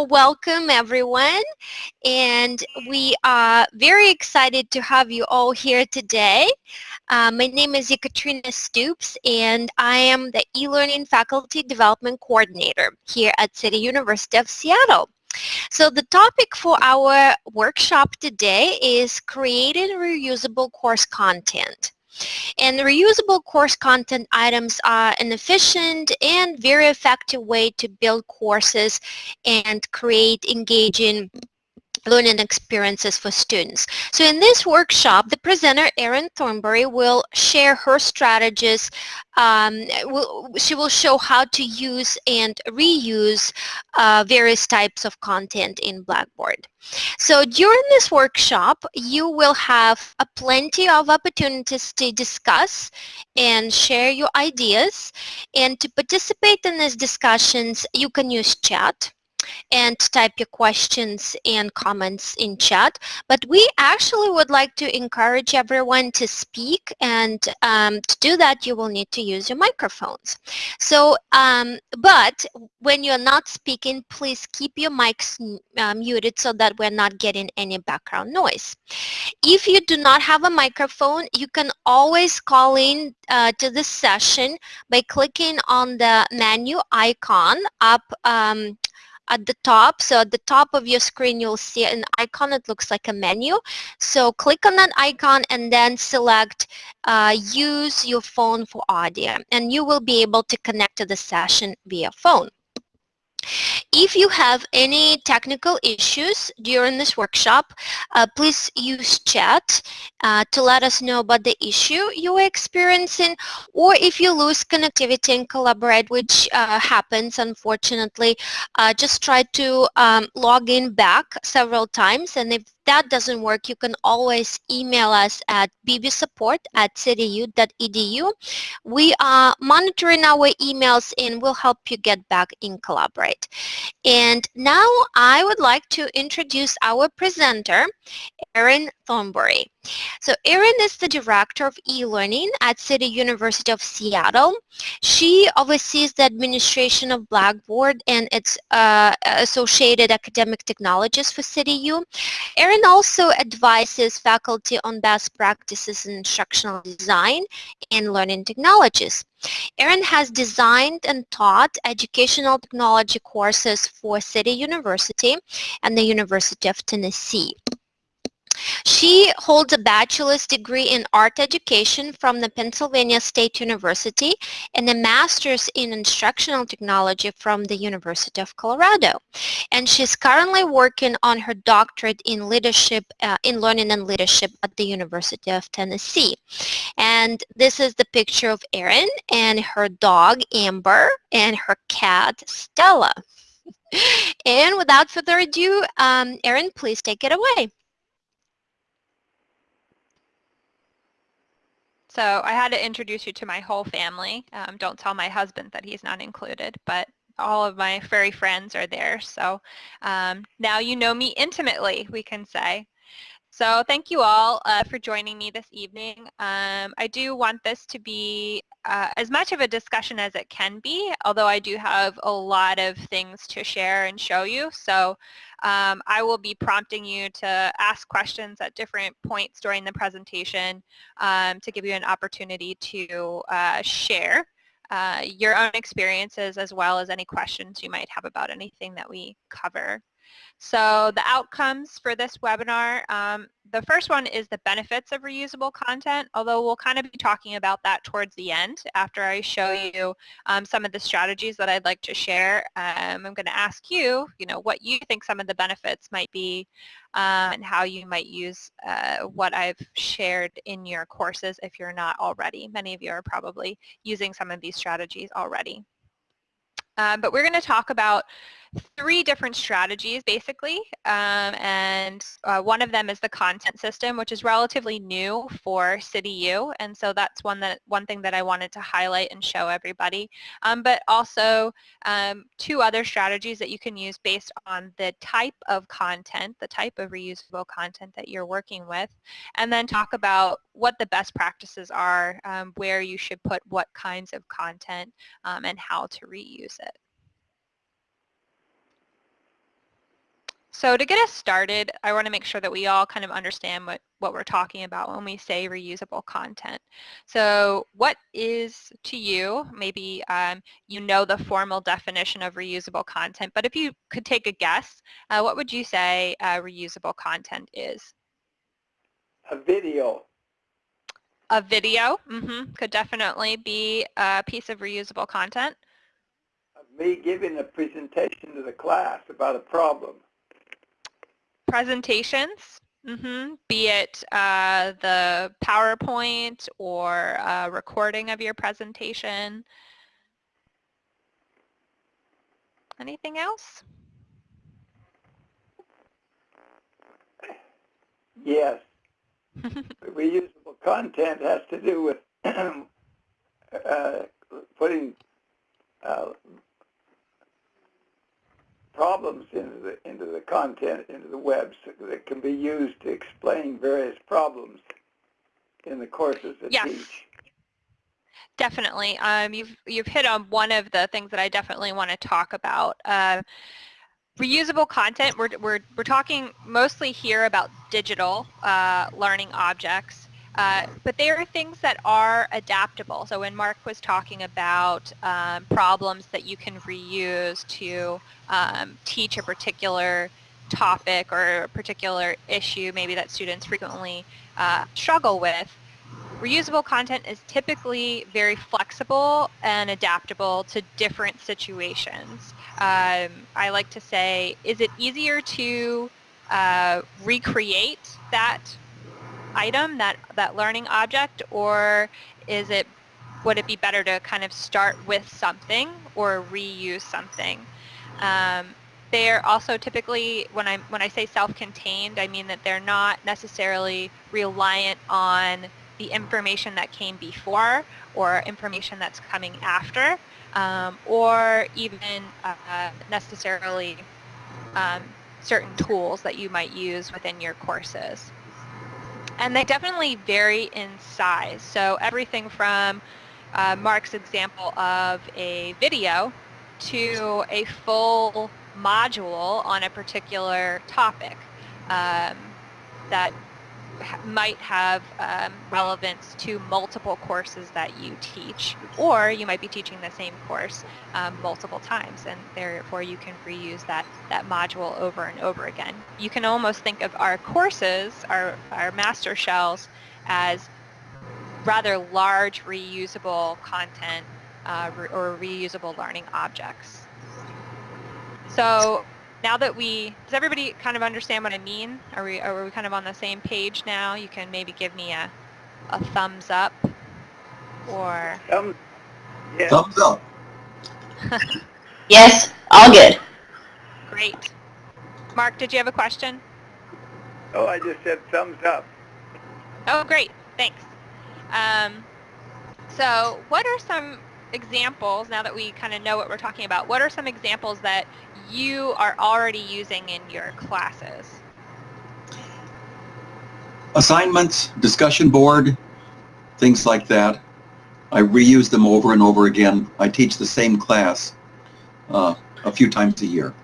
Well, welcome everyone. And we are very excited to have you all here today. Uh, my name is Ekaterina Stoops and I am the e-learning faculty development coordinator here at City University of Seattle. So the topic for our workshop today is creating reusable course content. And reusable course content items are an efficient and very effective way to build courses and create engaging learning experiences for students. So in this workshop, the presenter, Erin Thornbury, will share her strategies. Um, will, she will show how to use and reuse uh, various types of content in Blackboard. So during this workshop, you will have a plenty of opportunities to discuss and share your ideas. And to participate in these discussions, you can use chat and type your questions and comments in chat. But we actually would like to encourage everyone to speak and um, to do that you will need to use your microphones. So, um, but when you're not speaking, please keep your mics uh, muted so that we're not getting any background noise. If you do not have a microphone, you can always call in uh, to this session by clicking on the menu icon up um, at the top. So at the top of your screen, you'll see an icon. It looks like a menu. So click on that icon and then select uh, use your phone for audio. And you will be able to connect to the session via phone. If you have any technical issues during this workshop, uh, please use chat uh, to let us know about the issue you are experiencing or if you lose connectivity and collaborate, which uh, happens unfortunately, uh, just try to um, log in back several times and if that doesn't work, you can always email us at bbsupport at cityu.edu. We are monitoring our emails and we'll help you get back in Collaborate. And now I would like to introduce our presenter, Erin Thornbury. So Erin is the Director of E-Learning at City University of Seattle. She oversees the administration of Blackboard and its uh, associated academic technologies for CityU. Erin also advises faculty on best practices in instructional design and learning technologies. Erin has designed and taught educational technology courses for City University and the University of Tennessee. She holds a bachelor's degree in art education from the Pennsylvania State University and a master's in instructional technology from the University of Colorado. And she's currently working on her doctorate in leadership, uh, in learning and leadership at the University of Tennessee. And this is the picture of Erin and her dog Amber and her cat Stella. and without further ado, um, Erin, please take it away. So I had to introduce you to my whole family. Um, don't tell my husband that he's not included, but all of my furry friends are there. So um, now you know me intimately, we can say. So thank you all uh, for joining me this evening. Um, I do want this to be uh, as much of a discussion as it can be, although I do have a lot of things to share and show you. So um, I will be prompting you to ask questions at different points during the presentation um, to give you an opportunity to uh, share uh, your own experiences as well as any questions you might have about anything that we cover. So the outcomes for this webinar, um, the first one is the benefits of reusable content, although we'll kind of be talking about that towards the end after I show you um, some of the strategies that I'd like to share. Um, I'm going to ask you, you know, what you think some of the benefits might be um, and how you might use uh, what I've shared in your courses if you're not already. Many of you are probably using some of these strategies already. Um, but we're going to talk about three different strategies basically um, and uh, one of them is the content system which is relatively new for CityU and so that's one that one thing that I wanted to highlight and show everybody um, but also um, two other strategies that you can use based on the type of content the type of reusable content that you're working with and then talk about what the best practices are um, where you should put what kinds of content um, and how to reuse it. So to get us started, I want to make sure that we all kind of understand what, what we're talking about when we say reusable content. So what is to you, maybe um, you know the formal definition of reusable content, but if you could take a guess, uh, what would you say uh, reusable content is? A video. A video mm -hmm, could definitely be a piece of reusable content. Me giving a presentation to the class about a problem presentations, mm -hmm. be it uh, the PowerPoint or a recording of your presentation. Anything else? Yes. Reusable content has to do with uh, putting uh, problems into the into the content into the web so that can be used to explain various problems in the courses that yes. teach. Definitely. Um, you've you've hit on one of the things that I definitely want to talk about. Uh, reusable content. We're we're we're talking mostly here about digital uh, learning objects. Uh, but there are things that are adaptable. So when Mark was talking about um, problems that you can reuse to um, teach a particular topic or a particular issue maybe that students frequently uh, struggle with, reusable content is typically very flexible and adaptable to different situations. Um, I like to say, is it easier to uh, recreate that item, that, that learning object, or is it, would it be better to kind of start with something or reuse something? Um, they're also typically, when I, when I say self-contained, I mean that they're not necessarily reliant on the information that came before or information that's coming after, um, or even uh, necessarily um, certain tools that you might use within your courses. And they definitely vary in size. So everything from uh, Mark's example of a video to a full module on a particular topic um, that might have um, relevance to multiple courses that you teach or you might be teaching the same course um, multiple times and therefore you can reuse that that module over and over again. You can almost think of our courses, our, our master shells as rather large reusable content uh, or reusable learning objects. So now that we, does everybody kind of understand what I mean? Are we, are we kind of on the same page now? You can maybe give me a, a thumbs up or... Thumbs, yeah. thumbs up. yes, all good. Great. Mark, did you have a question? Oh, I just said thumbs up. Oh, great. Thanks. Um, so what are some examples, now that we kind of know what we're talking about, what are some examples that you are already using in your classes? Assignments, discussion board, things like that. I reuse them over and over again. I teach the same class uh, a few times a year.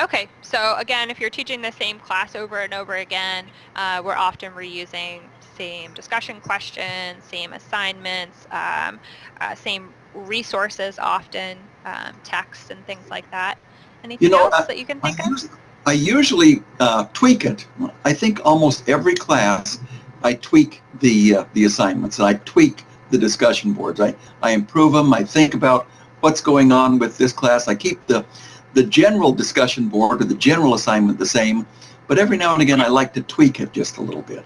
Okay, so again, if you're teaching the same class over and over again, uh, we're often reusing same discussion questions, same assignments, um, uh, same resources often, um, text and things like that. Anything you know, else I, that you can think I of? I usually uh, tweak it. I think almost every class I tweak the uh, the assignments and I tweak the discussion boards. I, I improve them. I think about what's going on with this class. I keep the the general discussion board or the general assignment the same, but every now and again I like to tweak it just a little bit.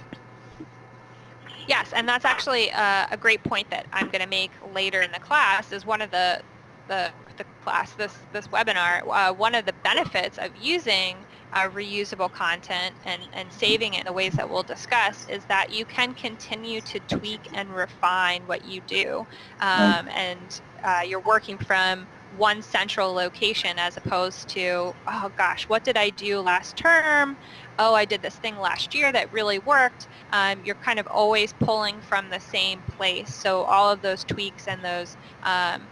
Yes, and that's actually uh, a great point that I'm going to make later in the class is one of the, the, the class, this, this webinar, uh, one of the benefits of using uh, reusable content and, and saving it in the ways that we'll discuss is that you can continue to tweak and refine what you do. Um, and uh, you're working from one central location as opposed to, oh gosh, what did I do last term? Oh, I did this thing last year that really worked, um, you're kind of always pulling from the same place. So all of those tweaks and those um,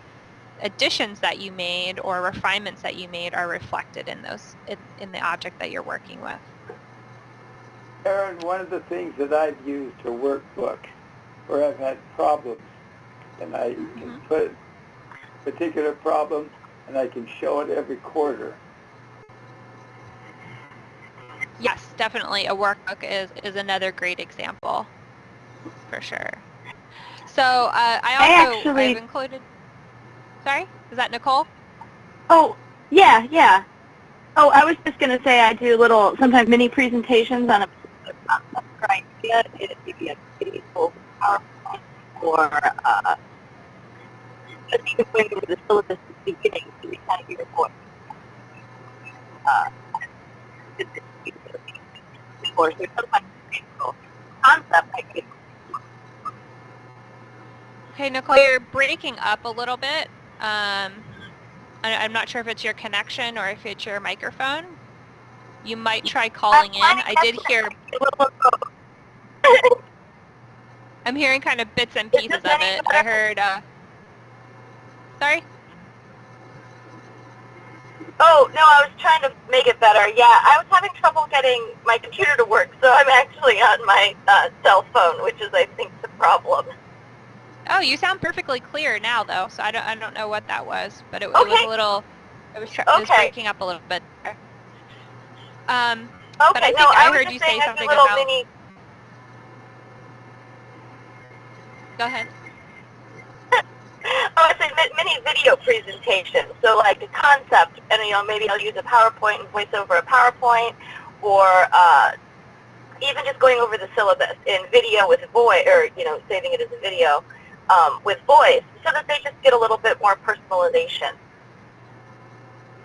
additions that you made or refinements that you made are reflected in those in, in the object that you're working with. Erin, one of the things that I've used a workbook where I've had problems, and I can Mhm. put a particular problem, and I can show it every quarter. Yes, definitely. A workbook is, is another great example, for sure. So uh, I I also actually- I've included. Sorry, is that Nicole? Oh, yeah, yeah. Oh, I was just going to say I do little, sometimes mini presentations on a particular concept or idea. It could be a video, PowerPoint, or uh, just even going over the syllabus at the beginning we kind of your voice. Uh, or so sometimes it's a concept I could Okay, Nicole, you're breaking up a little bit. Um, I, I'm not sure if it's your connection or if it's your microphone. You might try calling in. I did hear, I'm hearing kind of bits and pieces of it. I heard, uh, sorry? Oh, no, I was trying to make it better. Yeah, I was having trouble getting my computer to work, so I'm actually on my uh, cell phone, which is, I think, the problem. Oh, you sound perfectly clear now, though. So I don't, I don't know what that was, but it, it was a little, it was, tr- it was Okay. breaking up a little bit. There. Um, Okay, I no, think I heard you say I something about- mini go ahead. Oh, it's a mini video presentation. So like a concept, and you know, maybe I'll use a PowerPoint and voice over a PowerPoint, or uh, even just going over the syllabus in video with voice, or you know, saving it as a video um, with voice, so that they just get a little bit more personalization.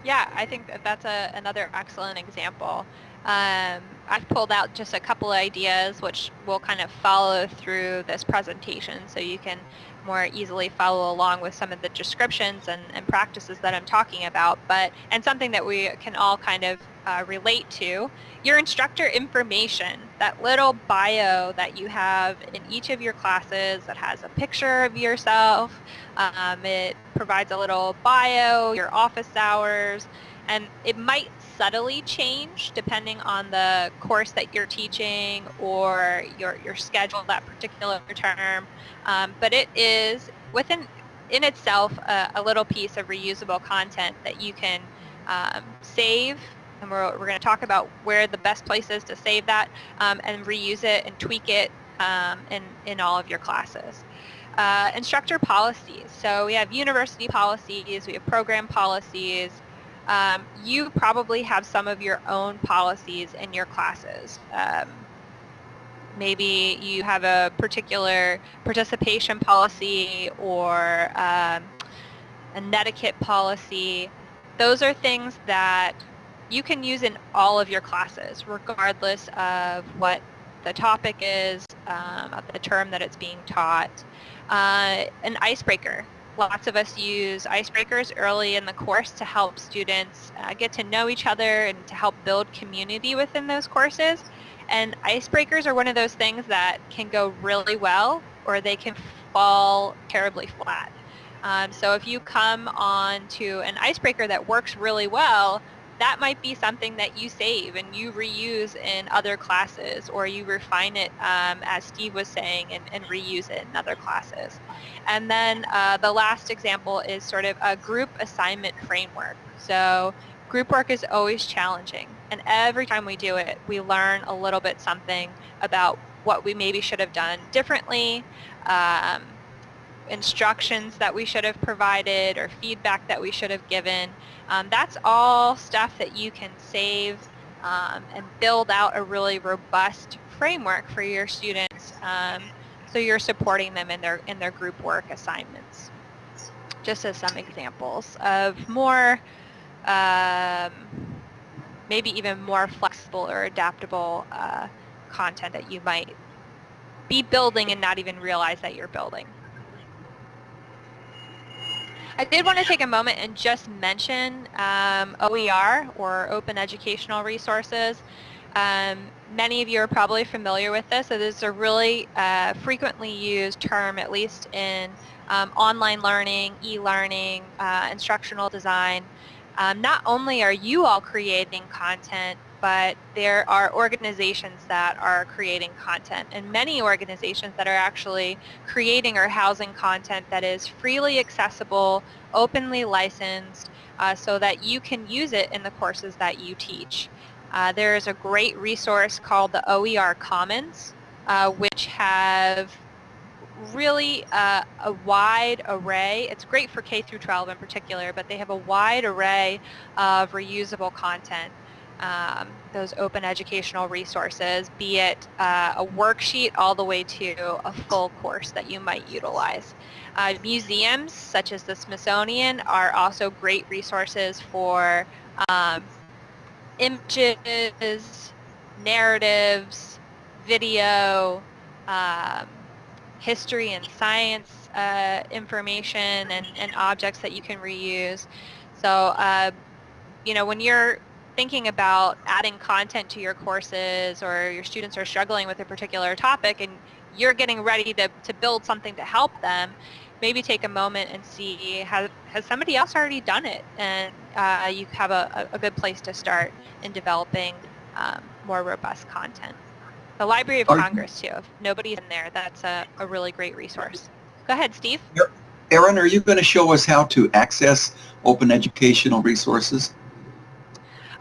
Yeah, I think that that's a, another excellent example. Um, I've pulled out just a couple ideas which will kind of follow through this presentation so you can more easily follow along with some of the descriptions and, and practices that I'm talking about, but and something that we can all kind of uh, relate to. Your instructor information, that little bio that you have in each of your classes that has a picture of yourself, um, it provides a little bio, your office hours, and it might subtly change depending on the course that you're teaching or your, your schedule that particular term. Um, but it is within in itself a, a little piece of reusable content that you can um, save and we're, we're going to talk about where the best place is to save that um, and reuse it and tweak it um, in, in all of your classes. Uh, instructor policies. So we have university policies, we have program policies. Um, you probably have some of your own policies in your classes. Um, maybe you have a particular participation policy or um, a netiquette policy. Those are things that you can use in all of your classes, regardless of what the topic is, um, of the term that it's being taught. Uh, an icebreaker. Lots of us use icebreakers early in the course to help students uh, get to know each other and to help build community within those courses. And icebreakers are one of those things that can go really well or they can fall terribly flat. Um, so if you come on to an icebreaker that works really well, that might be something that you save and you reuse in other classes or you refine it um, as Steve was saying and, and, reuse it in other classes. And then uh, the last example is sort of a group assignment framework. So group work is always challenging and every time we do it we learn a little bit something about what we maybe should have done differently, um, instructions that we should have provided or feedback that we should have given. Um, that's all stuff that you can save um, and build out a really robust framework for your students um, so you're supporting them in their in their group work assignments. Just as some examples of more um, maybe even more flexible or adaptable uh, content that you might be building and not even realize that you're building. I did want to take a moment and just mention um, OER or Open Educational Resources. Um, many of you are probably familiar with this. It is a really uh, frequently used term, at least in um, online learning, e-learning, uh, instructional design. Um, not only are you all creating content, but there are organizations that are creating content and many organizations that are actually creating or housing content that is freely accessible, openly licensed, uh, so that you can use it in the courses that you teach. Uh, there is a great resource called the OER Commons, uh, which have really uh, a wide array. It's great for K through 12 in particular, but they have a wide array of reusable content um, those open educational resources, be it uh, a worksheet all the way to a full course that you might utilize. Uh, museums such as the Smithsonian are also great resources for um, images, narratives, video, um, history and science uh, information and, and objects that you can reuse. So, uh, you know, when you're thinking about adding content to your courses or your students are struggling with a particular topic and you're getting ready to, to build something to help them, maybe take a moment and see has, has somebody else already done it and uh, you have a, a good place to start in developing um, more robust content. The Library of are Congress too, if nobody's in there, that's a, a really great resource. Go ahead, Steve. Erin, are you going to show us how to access open educational resources?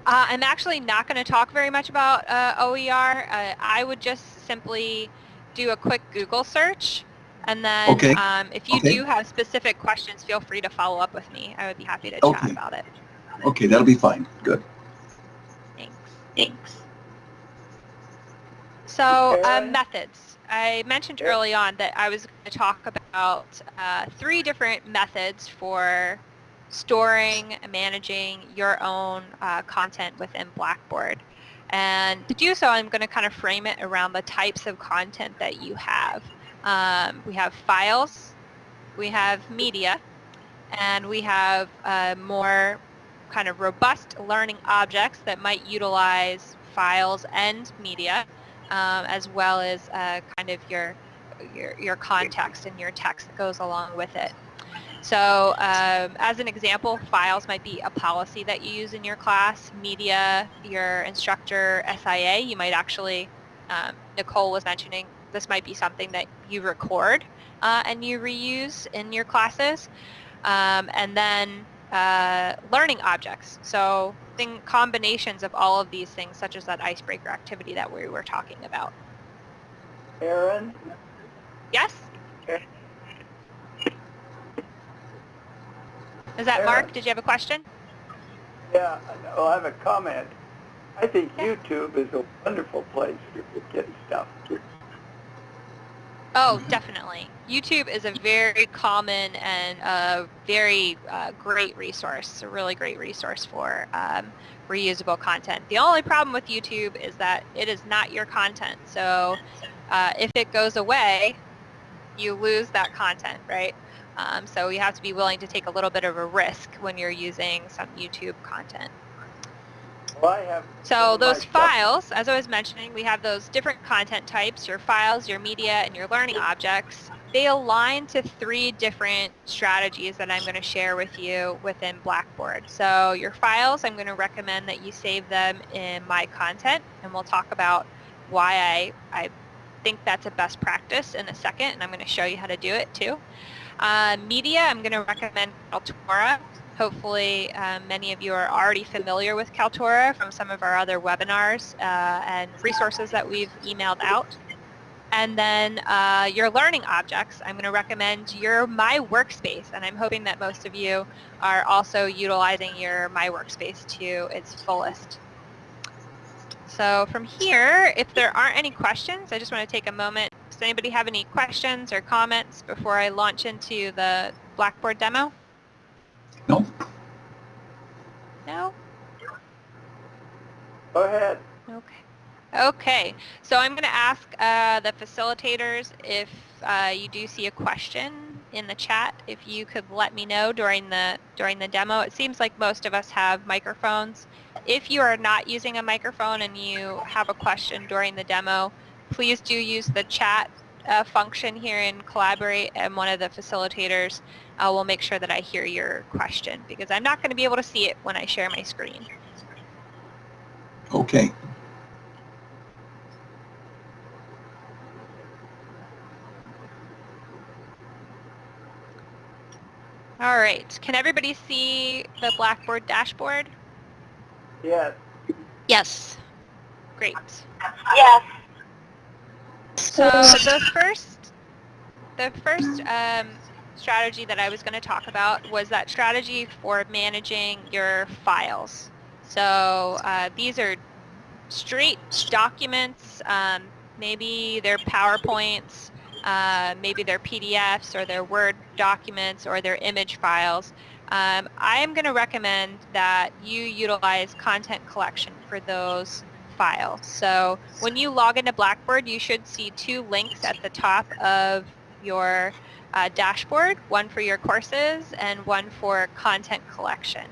Uh, I'm actually not going to talk very much about uh, OER. Uh, I would just simply do a quick Google search. And then okay. um, if you okay. do have specific questions, feel free to follow up with me. I would be happy to okay. chat about it. Okay, that'll be fine. Good. Thanks. Thanks. So um, methods. I mentioned early on that I was going to talk about uh, three different methods for storing and managing your own uh, content within Blackboard. And to do so, I'm going to kind of frame it around the types of content that you have. Um, we have files, we have media, and we have uh, more kind of robust learning objects that might utilize files and media, um, as well as uh, kind of your, your, your context and your text that goes along with it. So um, as an example, files might be a policy that you use in your class, media, your instructor, SIA. You might actually, um, Nicole was mentioning, this might be something that you record uh, and you reuse in your classes. Um, and then uh, learning objects. So think combinations of all of these things, such as that icebreaker activity that we were talking about. Erin? Yes? Is that Mark? Did you have a question? Yeah, well, I have a comment. I think YouTube is a wonderful place to get stuff. Oh, definitely. YouTube is a very common and a very uh, great resource, a really great resource for um, reusable content. The only problem with YouTube is that it is not your content. So uh, if it goes away, you lose that content, right? Um, so you have to be willing to take a little bit of a risk when you're using some YouTube content. Well, so those files, as I was mentioning, we have those different content types, your files, your media, and your learning objects. They align to three different strategies that I'm going to share with you within Blackboard. So your files, I'm going to recommend that you save them in My Content, and we'll talk about why I, I think that's a best practice in a second, and I'm going to show you how to do it too. Uh, media, I'm going to recommend Kaltura. Hopefully um, many of you are already familiar with Kaltura from some of our other webinars uh, and resources that we've emailed out. And then uh, your learning objects, I'm going to recommend your My Workspace, and I'm hoping that most of you are also utilizing your My Workspace to its fullest. So from here, if there aren't any questions, I just want to take a moment does anybody have any questions or comments before I launch into the Blackboard demo? No. No? Go ahead. Okay. Okay, so I'm going to ask uh, the facilitators if uh, you do see a question in the chat if you could let me know during the during the demo. It seems like most of us have microphones. If you are not using a microphone and you have a question during the demo, please do use the chat uh, function here in Collaborate and one of the facilitators uh, will make sure that I hear your question because I'm not going to be able to see it when I share my screen. Okay. All right. Can everybody see the Blackboard dashboard? Yes. Yes. Great. Yes. So the first, the first um, strategy that I was going to talk about was that strategy for managing your files. So uh, these are straight documents, um, maybe they're PowerPoints, uh, maybe they're PDFs or they're Word documents or they're image files. Um, I am going to recommend that you utilize content collection for those files. So when you log into Blackboard, you should see two links at the top of your uh, dashboard, one for your courses and one for content collection.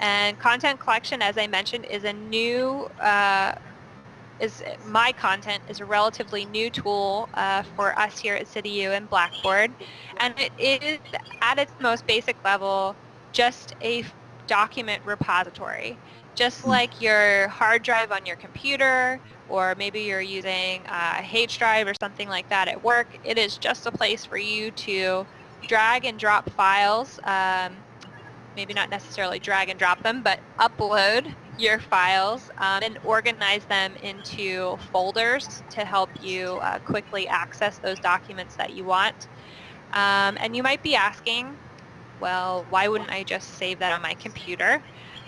And content collection, as I mentioned, is a new uh, is my content is a relatively new tool uh, for us here at CityU and Blackboard. And it is at its most basic level just a document repository. Just hmm. like your hard drive on your computer or maybe you're using a H drive or something like that at work, it is just a place for you to drag and drop files um, maybe not necessarily drag and drop them, but upload your files um, and organize them into folders to help you uh, quickly access those documents that you want. Um, and you might be asking, well, why wouldn't I just save that on my computer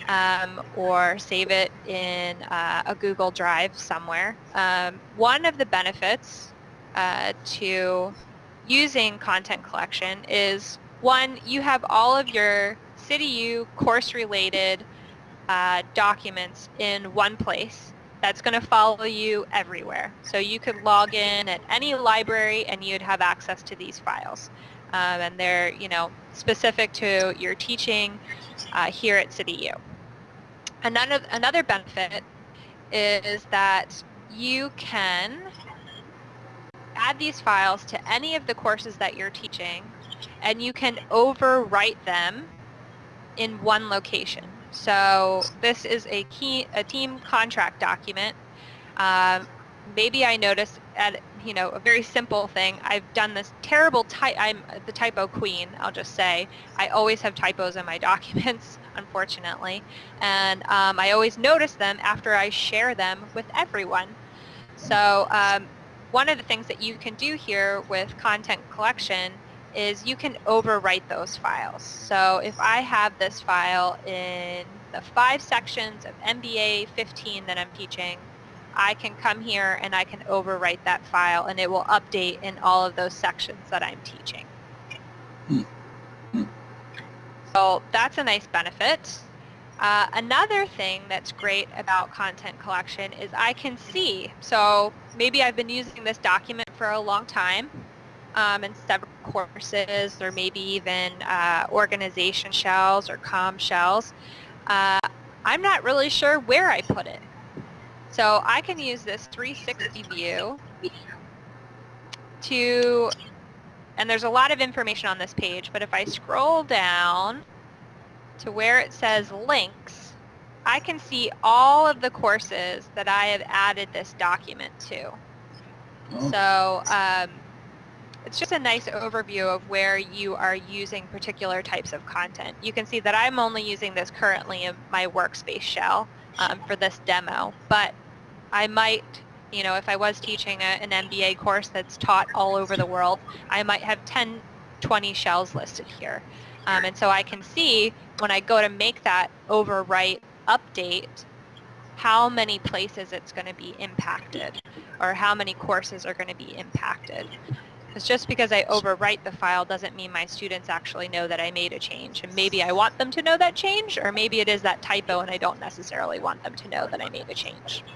um, or save it in uh, a Google Drive somewhere? Um, one of the benefits uh, to using content collection is one, you have all of your CityU course-related uh, documents in one place that's going to follow you everywhere. So you could log in at any library and you'd have access to these files. Um, and they're, you know, specific to your teaching uh, here at CityU. Another, another benefit is that you can add these files to any of the courses that you're teaching and you can overwrite them in one location. So this is a key a team contract document. Um, maybe I noticed at you know a very simple thing. I've done this terrible type. I'm the typo queen. I'll just say I always have typos in my documents, unfortunately, and um, I always notice them after I share them with everyone. So um, one of the things that you can do here with content collection is you can overwrite those files. So if I have this file in the five sections of MBA 15 that I'm teaching, I can come here and I can overwrite that file and it will update in all of those sections that I'm teaching. Hmm. Hmm. So that's a nice benefit. Uh, another thing that's great about content collection is I can see, so maybe I've been using this document for a long time um, in several courses or maybe even uh, organization shells or com shells. Uh, I'm not really sure where I put it. So I can use this 360 view to, and there's a lot of information on this page, but if I scroll down to where it says links, I can see all of the courses that I have added this document to. Oh. So um, it's just a nice overview of where you are using particular types of content. You can see that I'm only using this currently in my workspace shell um, for this demo, but I might, you know, if I was teaching a, an MBA course that's taught all over the world, I might have 10, 20 shells listed here. Um, and so I can see when I go to make that overwrite update how many places it's going to be impacted or how many courses are going to be impacted. Because just because I overwrite the file doesn't mean my students actually know that I made a change. And maybe I want them to know that change, or maybe it is that typo and I don't necessarily want them to know that I made a change.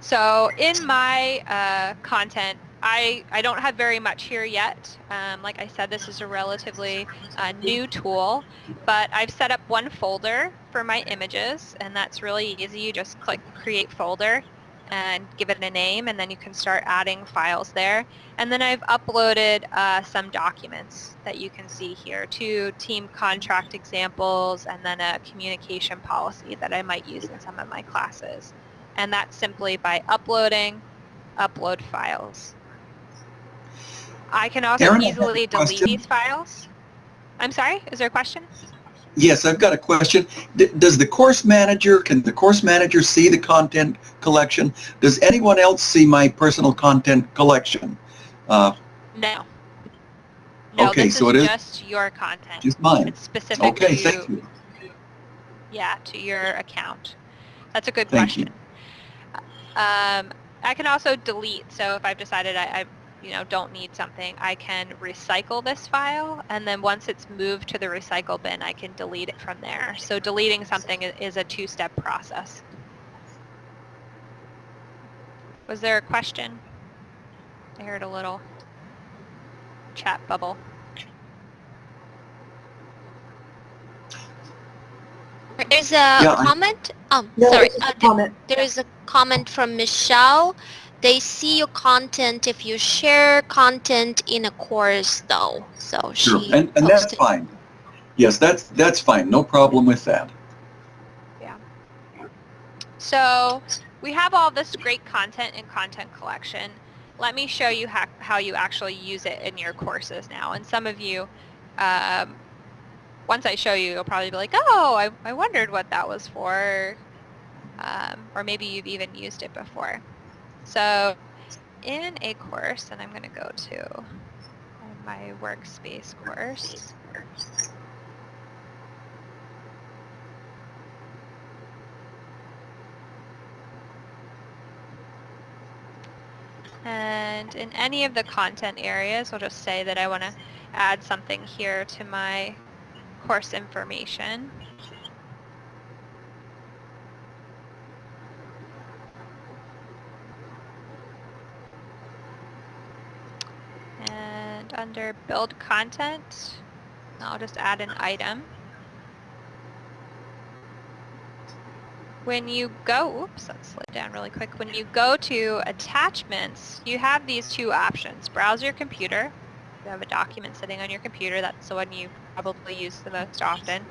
So in my uh, content, I, I don't have very much here yet. Um, like I said, this is a relatively uh, new tool, but I've set up one folder for my images, and that's really easy. You just click Create Folder and give it a name, and then you can start adding files there. And then I've uploaded uh, some documents that you can see here, two team contract examples, and then a communication policy that I might use in some of my classes. And that's simply by uploading, upload files. I can also Erin, easily delete question. these files. I'm sorry, is there a question? Yes, I've got a question. D- Does the course manager, can the course manager see the content collection? Does anyone else see my personal content collection? Uh, No. No, Okay, so it is- just your content. Just mine? It's specific Okay, to thank you. yeah, to your account. That's a good Thank you. Um, I can also delete. So if I've decided I, I, you know, don't need something, I can recycle this file, and then once it's moved to the recycle bin, I can delete it from there. So deleting something is a two-step process. Was there a question? I heard a little chat bubble. There's a Yeah, I- comment. Um, No, sorry. Uh, a comment. there is a comment from Michelle. They see your content if you share content in a course, though. So Sure, she and, and that's posted- fine. Yes, that's, that's fine. No problem with that. Yeah. So we have all this great content in content collection. Let me show you how, how you actually use it in your courses now. And some of you, um, once I show you, you'll probably be like, oh, I, I wondered what that was for. Um, or maybe you've even used it before. So in a course, and I'm going to go to my workspace course. And in any of the content areas, I'll just say that I want to add something here to my course information. And under build content, I'll just add an item. When you go, oops, let's slow down really quick. When you go to attachments, you have these two options. Browse your computer. You have a document sitting on your computer. That's the one you probably use the most often.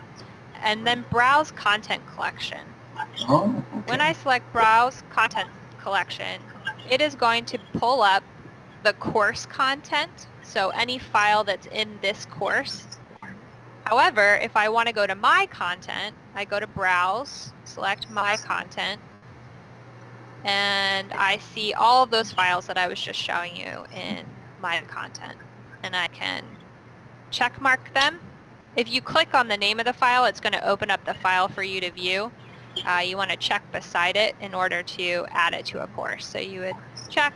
And then browse content collection. Oh, When. I select Browse Content Collection, it is going to pull up the course content, so any file that's in this course. However, if I want to go to My Content, I go to Browse, select My Content, and I see all of those files that I was just showing you in My Content. And I can check mark them. If you click on the name of the file, it's going to open up the file for you to view uh, you want to check beside it in order to add it to a course. So you would check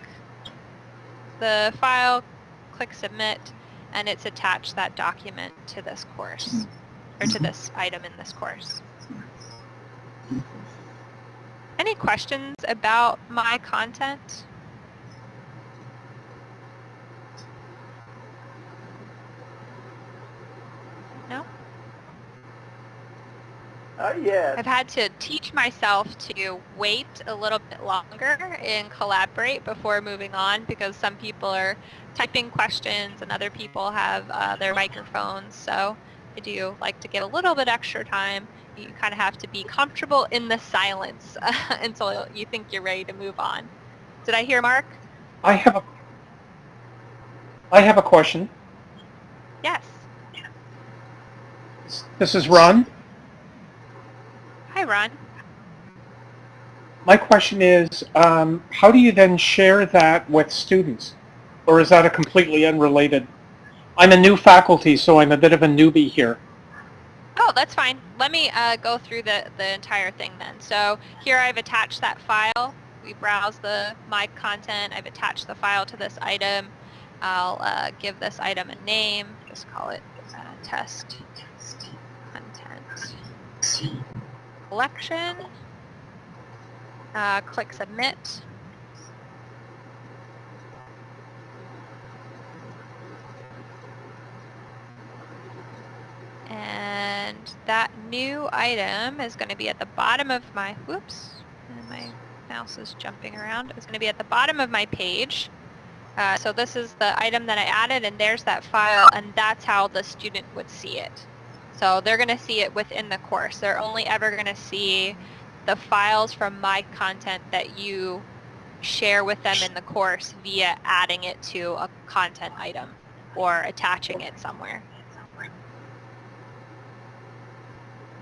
the file, click submit, and it's attached that document to this course, or to this item in this course. Any questions about my content? No? Uh, yes. I've had to teach myself to wait a little bit longer and collaborate before moving on because some people are typing questions and other people have uh, their microphones. So I do like to get a little bit extra time. You kind of have to be comfortable in the silence uh, until you think you're ready to move on. Did I hear Mark? I have a, I have a question. Yes. This is Ron. Ron. My question is, um, how do you then share that with students? Or is that a completely unrelated? I'm a new faculty, so I'm a bit of a newbie here. Oh, that's fine. Let me uh, go through the, the entire thing then. So here I've attached that file. We browse the my content. I've attached the file to this item. I'll uh, give this item a name. Just call it uh, test content collection. Uh, click submit. And that new item is going to be at the bottom of my, whoops, my mouse is jumping around. It's going to be at the bottom of my page. Uh, so this is the item that I added and there's that file and that's how the student would see it. So they're going to see it within the course. They're only ever going to see the files from my content that you share with them in the course via adding it to a content item or attaching it somewhere.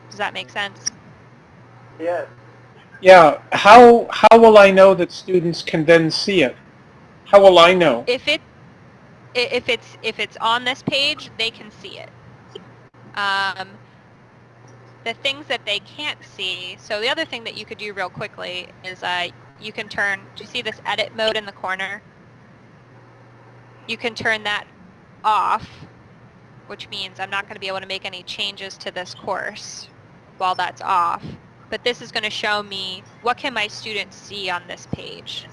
Does that make sense? Yes. Yeah, how, how will I know that students can then see it? How will I know? If it if it's if it's on this page, they can see it. Um, the things that they can't see. So the other thing that you could do real quickly is uh, you can turn. Do you see this edit mode in the corner? You can turn that off, which means I'm not going to be able to make any changes to this course while that's off. But this is going to show me what can my students see on this page.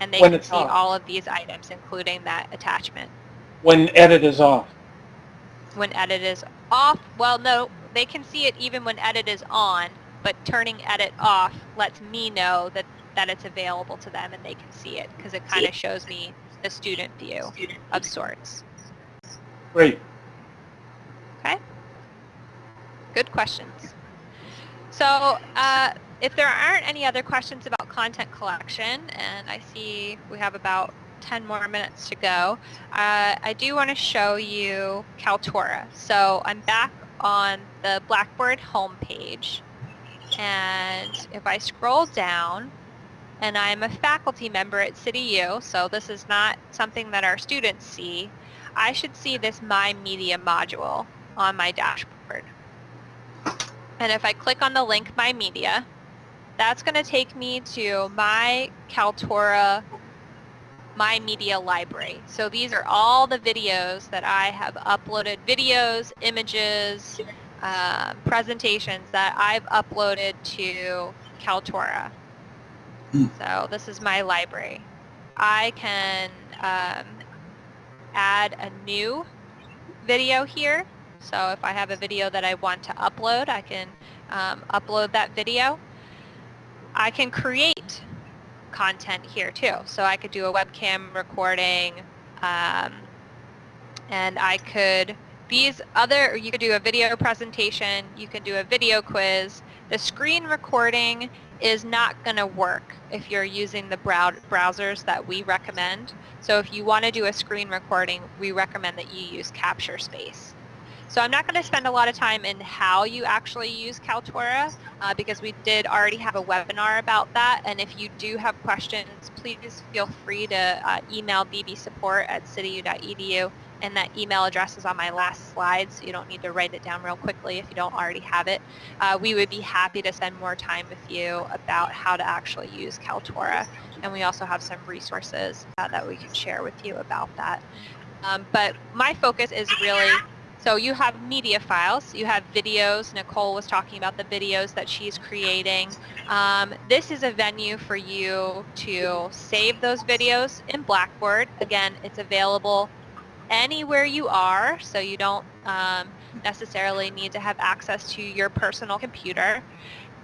And they When can see off. all of these items, including that attachment. When edit is off? When edit is off, well, no, they can see it even when edit is on, but turning edit off lets me know that, that it's available to them and they can see it because it kind of shows me the student view of sorts. Great. Okay. Good questions. So uh, if there aren't any other questions about content collection, and I see we have about 10 more minutes to go, uh, I do want to show you Kaltura. So I'm back on the Blackboard homepage, and if I scroll down, and I'm a faculty member at CityU, so this is not something that our students see, I should see this My Media module on my dashboard. And if I click on the link My Media, that's going to take me to my Kaltura My Media library. So these are all the videos that I have uploaded, videos, images, uh, presentations that I've uploaded to Kaltura. Hmm. So this is my library. I can um, add a new video here. So if I have a video that I want to upload, I can um, upload that video. I can create content here too. So I could do a webcam recording um, and I could, these other, you could do a video presentation, you can do a video quiz. The screen recording is not going to work if you're using the brow browsers that we recommend. So if you want to do a screen recording, we recommend that you use Capture Space. So I'm not going to spend a lot of time in how you actually use Kaltura uh, because we did already have a webinar about that. And if you do have questions, please feel free to uh, email bbsupport at cityu.edu. And that email address is on my last slide, so you don't need to write it down real quickly if you don't already have it. Uh, we would be happy to spend more time with you about how to actually use Kaltura. And we also have some resources uh, that we can share with you about that. Um, but my focus is really so you have media files, you have videos. Nicole was talking about the videos that she's creating. Um, this is a venue for you to save those videos in Blackboard. Again, it's available anywhere you are, so you don't um, necessarily need to have access to your personal computer.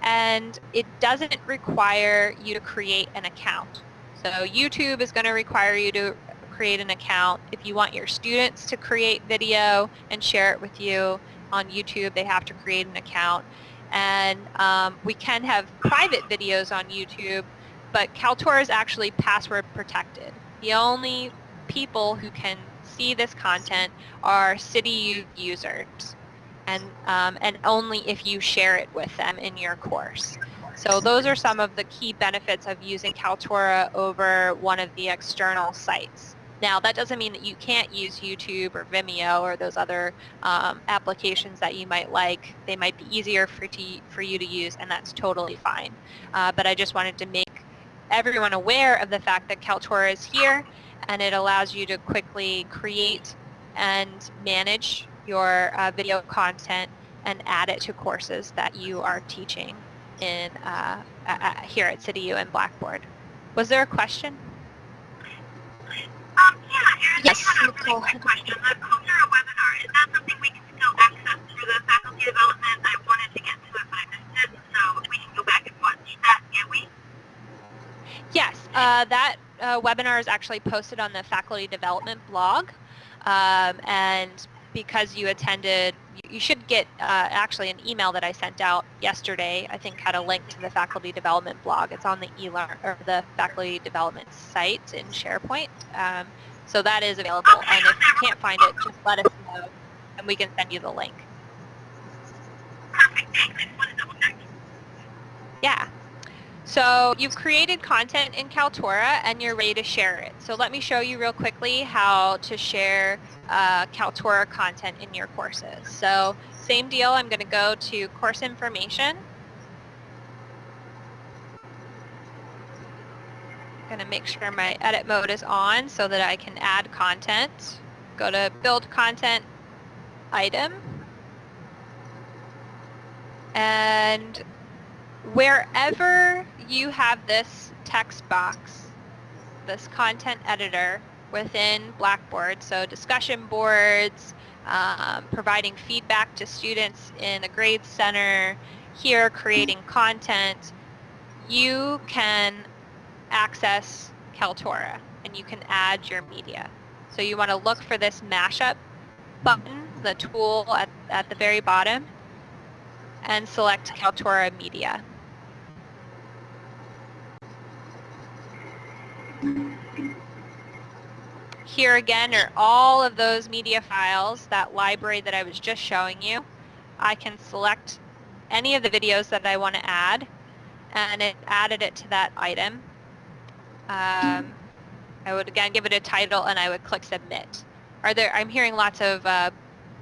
And it doesn't require you to create an account. So YouTube is going to require you to create an account. If you want your students to create video and share it with you on YouTube, they have to create an account. And um, we can have private videos on YouTube, but Kaltura is actually password protected. The only people who can see this content are CityU users, and, um, and only if you share it with them in your course. So those are some of the key benefits of using Kaltura over one of the external sites. Now, that doesn't mean that you can't use YouTube or Vimeo or those other um, applications that you might like. They might be easier for, to, for you to use, and that's totally fine. Uh, but I just wanted to make everyone aware of the fact that Kaltura is here, and it allows you to quickly create and manage your uh, video content and add it to courses that you are teaching in uh, here at CityU and Blackboard. Was there a question? Um, yeah, Yes, I have a really Nicole. quick question. The Coursera webinar, is that something we can still access through the faculty development. I wanted to get to it, but I missed it. So we can go back and watch that, can't we? Yes, uh, that uh, webinar is actually posted on the faculty development blog. Um, and because you attended, you, should get uh, actually an email that I sent out yesterday, I think had a link to the faculty development blog. It's on the eLearn or the faculty development site in SharePoint. Um, so that is available. And if you can't find it, just let us know and we can send you the link. Perfect. Thanks. I just wanted to double check. Yeah. So you've created content in Kaltura and you're ready to share it. So let me show you real quickly how to share uh, Kaltura content in your courses. So same deal, I'm going to go to course information. I'm going to make sure my edit mode is on so that I can add content. Go to build content item. And wherever you have this text box, this content editor within Blackboard, so discussion boards, um, providing feedback to students in a grade center, here creating content, you can access Kaltura and you can add your media. So you want to look for this mashup button, the tool at, at the very bottom, and select Kaltura Media. Here again are all of those media files, that library that I was just showing you. I can select any of the videos that I want to add and it added it to that item. Um, I would again give it a title and I would click submit. Are there, I'm hearing lots of uh,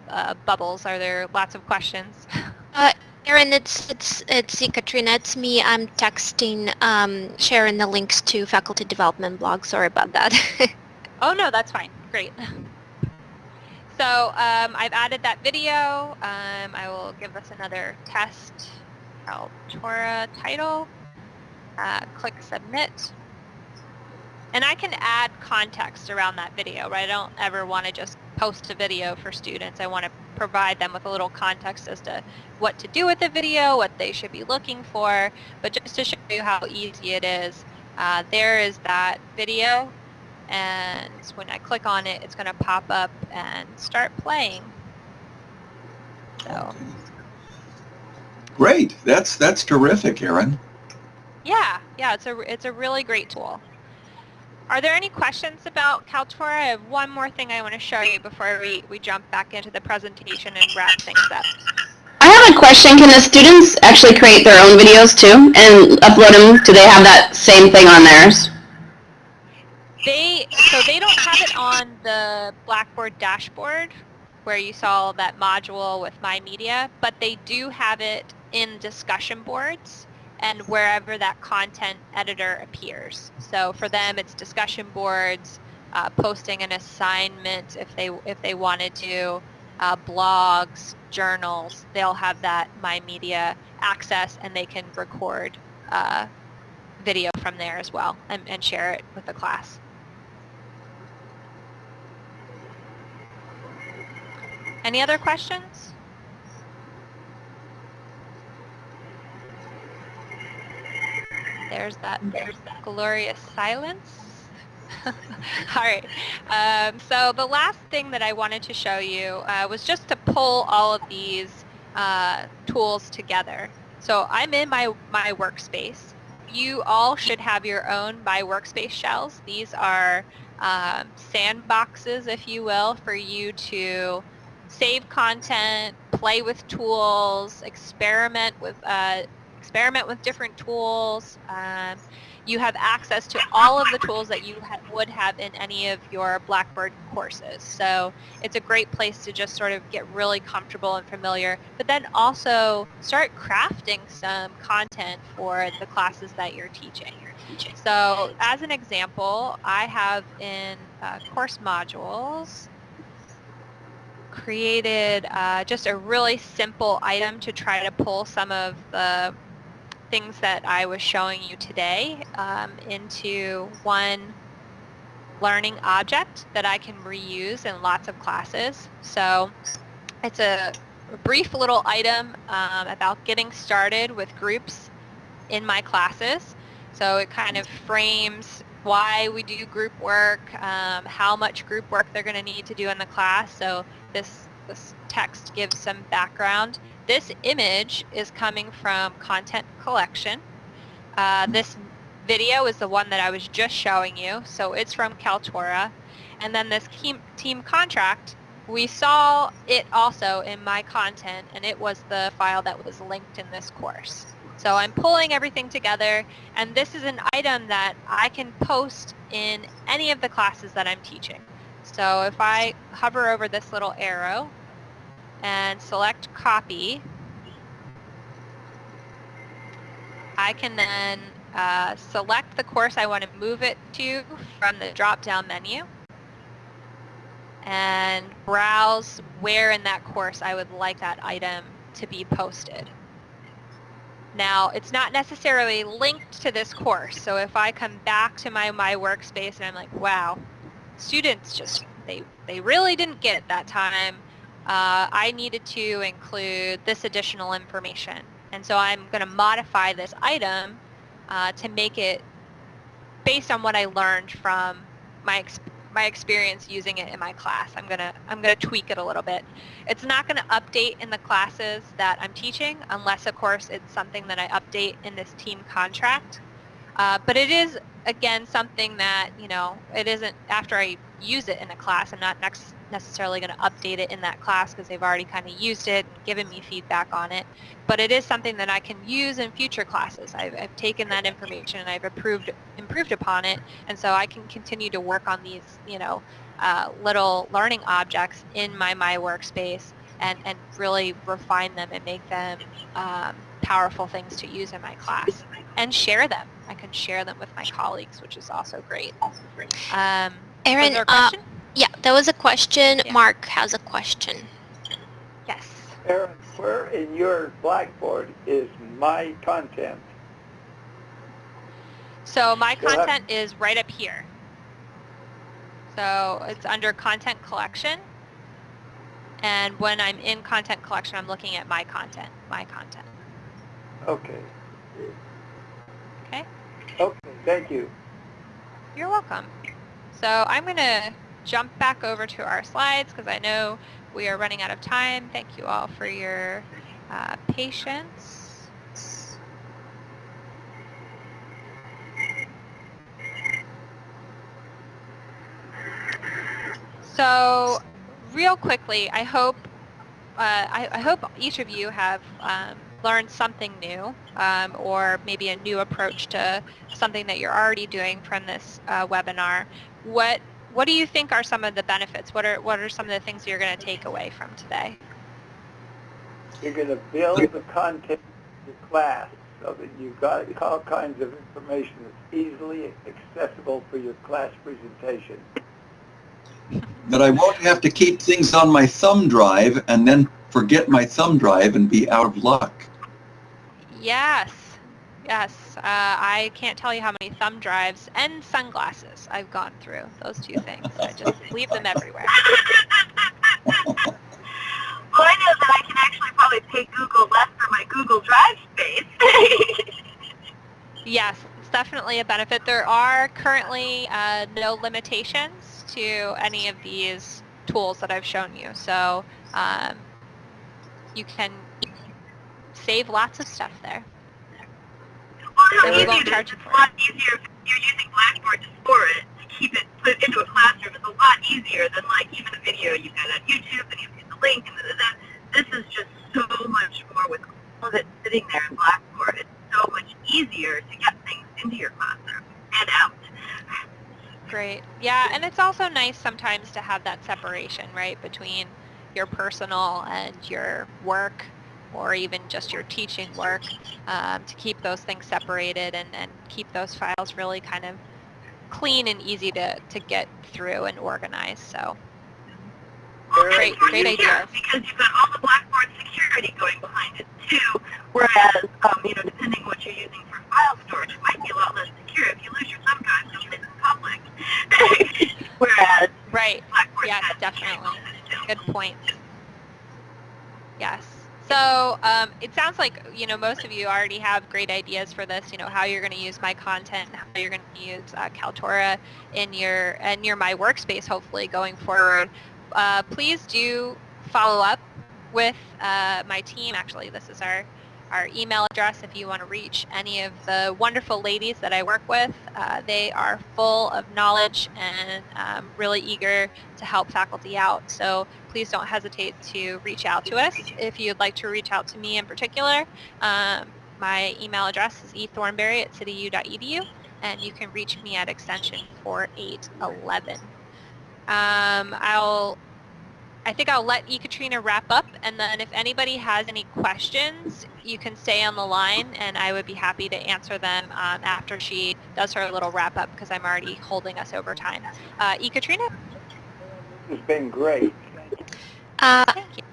uh, bubbles. Are there lots of questions? Uh, Erin, it's it's it's Katrina. It's me. I'm texting, um, sharing the links to faculty development blog. Sorry about that. oh no, that's fine. Great. So um, I've added that video. Um, I will give this another test. Kaltura title. Uh, click submit. And I can add context around that video, right? I don't ever want to just post a video for students. I want to provide them with a little context as to what to do with the video, what they should be looking for. But just to show you how easy it is, uh, there is that video. And when I click on it, it's going to pop up and start playing. So. Great. That's that's terrific, Erin. Yeah, yeah, it's a it's a really great tool. Are there any questions about Kaltura? I have one more thing I want to show you before we, we jump back into the presentation and wrap things up. I have a question. Can the students actually create their own videos too and upload them? Do they have that same thing on theirs? They So they don't have it on the Blackboard dashboard where you saw that module with My Media, but they do have it in discussion boards and wherever that content editor appears. So for them, it's discussion boards, uh, posting an assignment if they if they wanted to, uh, blogs, journals. They'll have that My Media access, and they can record uh, video from there as well and, and share it with the class. Any other questions? There's that, there's that glorious silence. All right. Um, so the last thing that I wanted to show you uh, was just to pull all of these uh, tools together. So I'm in my, my workspace. You all should have your own My Workspace shells. These are um, sandboxes, if you will, for you to save content, play with tools, experiment with uh, experiment with different tools. Um, you have access to all of the tools that you ha would have in any of your Blackboard courses. So it's a great place to just sort of get really comfortable and familiar, but then also start crafting some content for the classes that you're teaching. So as an example, I have in uh, course modules created uh, just a really simple item to try to pull some of the things that I was showing you today um, into one learning object that I can reuse in lots of classes. So it's a brief little item um, about getting started with groups in my classes. So it kind of frames why we do group work, um, how much group work they're going to need to do in the class. So this, this text gives some background. This image is coming from content collection. Uh, this video is the one that I was just showing you. So it's from Kaltura. And then this team contract, we saw it also in my content and it was the file that was linked in this course. So I'm pulling everything together and this is an item that I can post in any of the classes that I'm teaching. So if I hover over this little arrow and select copy, I can then uh, select the course I want to move it to from the drop-down menu and browse where in that course I would like that item to be posted. Now, it's not necessarily linked to this course, so if I come back to my, my workspace and I'm like, wow, students just, they, they really didn't get that time, uh, I needed to include this additional information. And so I'm going to modify this item uh, to make it based on what I learned from my experience my experience using it in my class. I'm gonna I'm gonna tweak it a little bit. It's not gonna update in the classes that I'm teaching unless of course it's something that I update in this team contract. Uh, but it is again something that you know it isn't after I use it in a class. I'm not next necessarily going to update it in that class because they've already kind of used it and given me feedback on it. But it is something that I can use in future classes. I've, I've taken that information and I've improved, improved upon it. And so I can continue to work on these, you know, uh, little learning objects in my My Workspace and, and really refine them and make them um, powerful things to use in my class and share them. I can share them with my colleagues, which is also great. Um, Erin, uh, yeah, that was a question. Yeah. Mark has a question. Yes. Erin, where in your Blackboard is my content? So my content is right up here. So it's under content collection. And when I'm in content collection, I'm looking at my content, my content. Okay. Okay. Okay, thank you. You're welcome. So I'm going to jump back over to our slides because I know we are running out of time. Thank you all for your uh, patience. So real quickly, I hope uh, I, I, hope each of you have um, learned something new um, or maybe a new approach to something that you're already doing from this uh, webinar. What what do you think are some of the benefits? What are what are some of the things you're going to take away from today? You're going to build the content of your class so that you've got all kinds of information that's easily accessible for your class presentation. That I won't have to keep things on my thumb drive and then forget my thumb drive and be out of luck. Yes, Yes, uh, I can't tell you how many thumb drives and sunglasses I've gone through. Those two things. I just leave them everywhere. well, I know that I can actually probably pay Google less for my Google Drive space. yes, it's definitely a benefit. There are currently uh, no limitations to any of these tools that I've shown you. So um, you can save lots of stuff there and we won't charge you for it. It's a lot easier if you're using Blackboard to store it, to keep it put into a classroom. It's a lot easier than like even a video you got on YouTube and you get the link and that. This is just so much more with all of it sitting there in Blackboard. It's so much easier to get things into your classroom and out. Great. Yeah, and it's also nice sometimes to have that separation, right, between your personal and your work or even just your teaching work um, to keep those things separated and, and keep those files really kind of clean and easy to, to get through and organize. So great, great idea. Because you've got all the Blackboard security going behind it too, whereas, um, you know, depending what you're using for file storage, it might be a lot less secure. If you lose your thumb drive, you'll in public. whereas Right, Blackboard yeah, definitely. Good point. Yes. So um, it sounds like you know most of you already have great ideas for this. You know how you're going to use my content, how you're going to use uh, Kaltura in your your my workspace. Hopefully going forward, uh, please do follow up with uh, my team. Actually, this is our our email address if you want to reach any of the wonderful ladies that I work with. Uh, they are full of knowledge and um, really eager to help faculty out. So please don't hesitate to reach out to us if you'd like to reach out to me in particular. Um, my email address is ethornberry at cityu.edu and you can reach me at extension 4811. Um, I'll I think I'll let Ekaterina wrap up, and then if anybody has any questions, you can stay on the line, and I would be happy to answer them um, after she does her little wrap up, because I'm already holding us over time. Uh, Ekaterina? It's been great. Uh,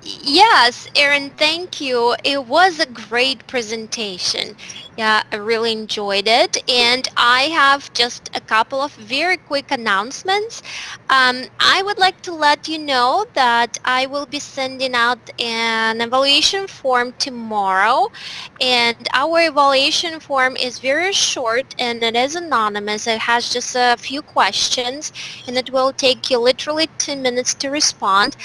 yes, Erin, thank you. It was a great presentation. Yeah, I really enjoyed it. And I have just a couple of very quick announcements. Um, I would like to let you know that I will be sending out an evaluation form tomorrow. And our evaluation form is very short and it is anonymous. It has just a few questions and it will take you literally two minutes to respond.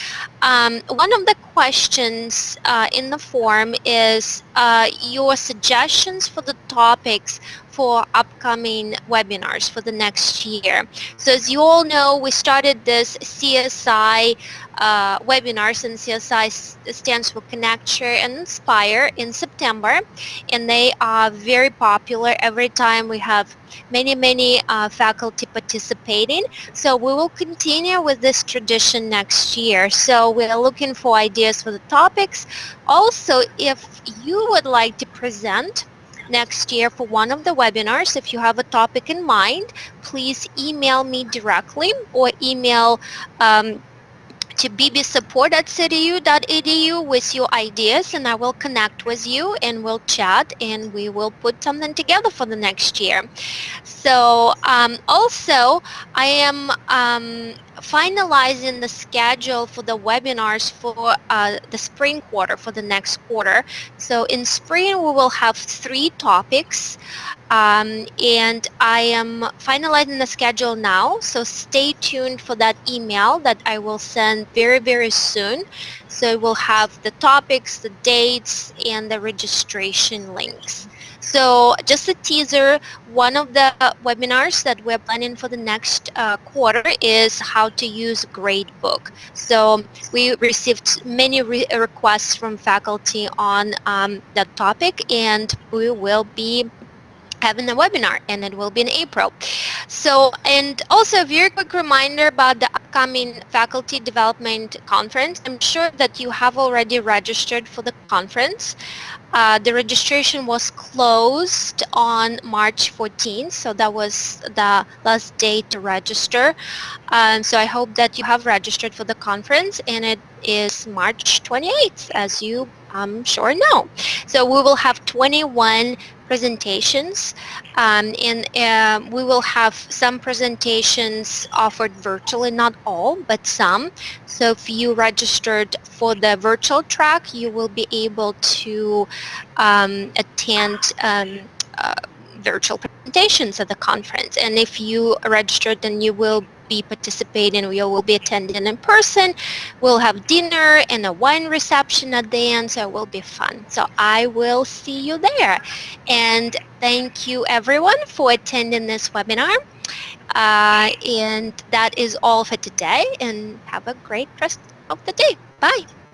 Um, one of the questions uh, in the form is uh, your suggestions for the topics for upcoming webinars for the next year. So as you all know, we started this CSI uh, webinars and CSI stands for Connect, Share, and Inspire in September and they are very popular. Every time we have many, many uh, faculty participating. So we will continue with this tradition next year. So we're looking for ideas for the topics. Also, if you would like to present next year for one of the webinars. If you have a topic in mind, please email me directly or email um, to bbsupport at cityu.edu with your ideas and I will connect with you and we'll chat and we will put something together for the next year. So um, also I am um, finalizing the schedule for the webinars for uh, the spring quarter, for the next quarter. So in spring, we will have three topics. Um, and I am finalizing the schedule now, so stay tuned for that email that I will send very, very soon. So we'll have the topics, the dates, and the registration links. So just a teaser, one of the webinars that we're planning for the next uh, quarter is how to use Gradebook. So we received many re requests from faculty on um, that topic and we will be having a webinar and it will be in April. So, and also a very quick reminder about the upcoming Faculty Development Conference. I'm sure that you have already registered for the conference. Uh, the registration was closed on March 14th, so that was the last day to register. Um, so I hope that you have registered for the conference and it is March 28th, as you I'm sure know. So we will have 21 presentations um, and uh, we will have some presentations offered virtually, not all, but some. So if you registered for the virtual track, you will be able to um, attend um, uh, virtual presentations at the conference. And if you registered, then you will be participating. We will be attending in person. We'll have dinner and a wine reception at the end, so it will be fun. So I will see you there. And thank you everyone for attending this webinar. Uh, and that is all for today and have a great rest of the day. Bye.